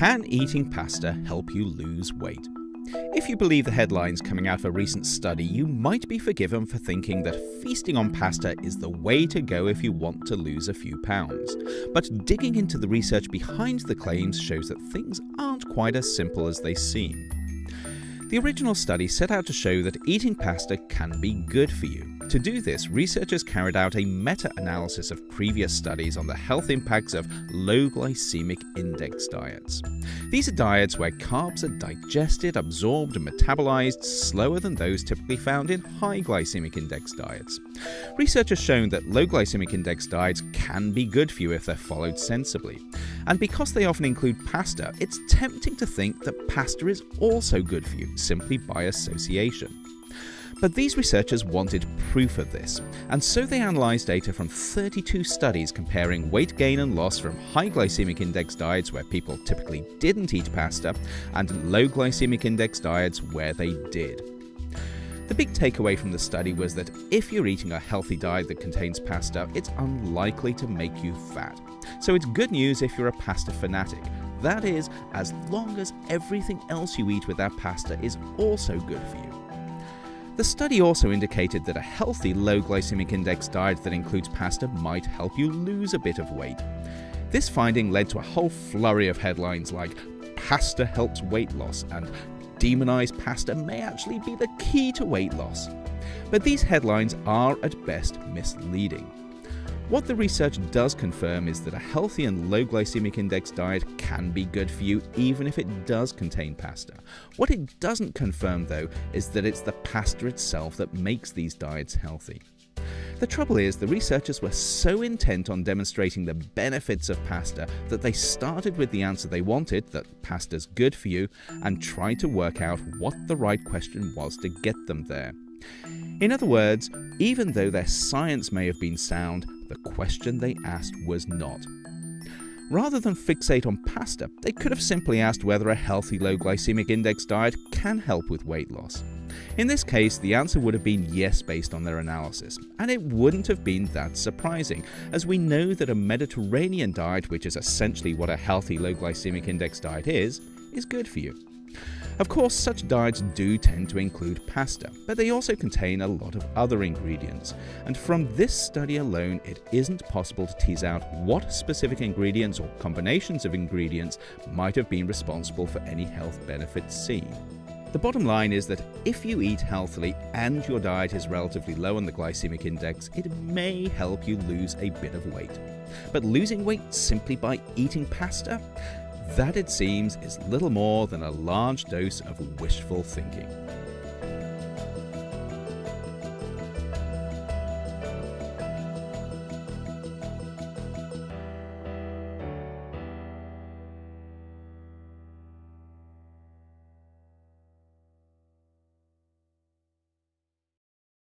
Can eating pasta help you lose weight? If you believe the headlines coming out of a recent study, you might be forgiven for thinking that feasting on pasta is the way to go if you want to lose a few pounds. But digging into the research behind the claims shows that things aren't quite as simple as they seem. The original study set out to show that eating pasta can be good for you. To do this, researchers carried out a meta-analysis of previous studies on the health impacts of low glycemic index diets. These are diets where carbs are digested, absorbed and metabolized slower than those typically found in high glycemic index diets. Research has shown that low glycemic index diets can be good for you if they're followed sensibly. And because they often include pasta, it's tempting to think that pasta is also good for you, simply by association. But these researchers wanted proof of this, and so they analysed data from 32 studies comparing weight gain and loss from high glycemic index diets where people typically didn't eat pasta and low glycemic index diets where they did. The big takeaway from the study was that if you're eating a healthy diet that contains pasta, it's unlikely to make you fat. So it's good news if you're a pasta fanatic. That is, as long as everything else you eat with that pasta is also good for you. The study also indicated that a healthy low glycemic index diet that includes pasta might help you lose a bit of weight. This finding led to a whole flurry of headlines like pasta helps weight loss and demonized pasta may actually be the key to weight loss. But these headlines are at best misleading. What the research does confirm is that a healthy and low glycemic index diet can be good for you even if it does contain pasta. What it doesn't confirm though is that it's the pasta itself that makes these diets healthy. The trouble is, the researchers were so intent on demonstrating the benefits of pasta that they started with the answer they wanted, that pasta's good for you, and tried to work out what the right question was to get them there. In other words, even though their science may have been sound, the question they asked was not. Rather than fixate on pasta, they could have simply asked whether a healthy low glycemic index diet can help with weight loss. In this case, the answer would have been yes based on their analysis, and it wouldn't have been that surprising, as we know that a Mediterranean diet, which is essentially what a healthy low glycemic index diet is, is good for you. Of course, such diets do tend to include pasta, but they also contain a lot of other ingredients, and from this study alone it isn't possible to tease out what specific ingredients or combinations of ingredients might have been responsible for any health benefits seen. The bottom line is that if you eat healthily and your diet is relatively low on the glycemic index, it may help you lose a bit of weight. But losing weight simply by eating pasta? That, it seems, is little more than a large dose of wishful thinking.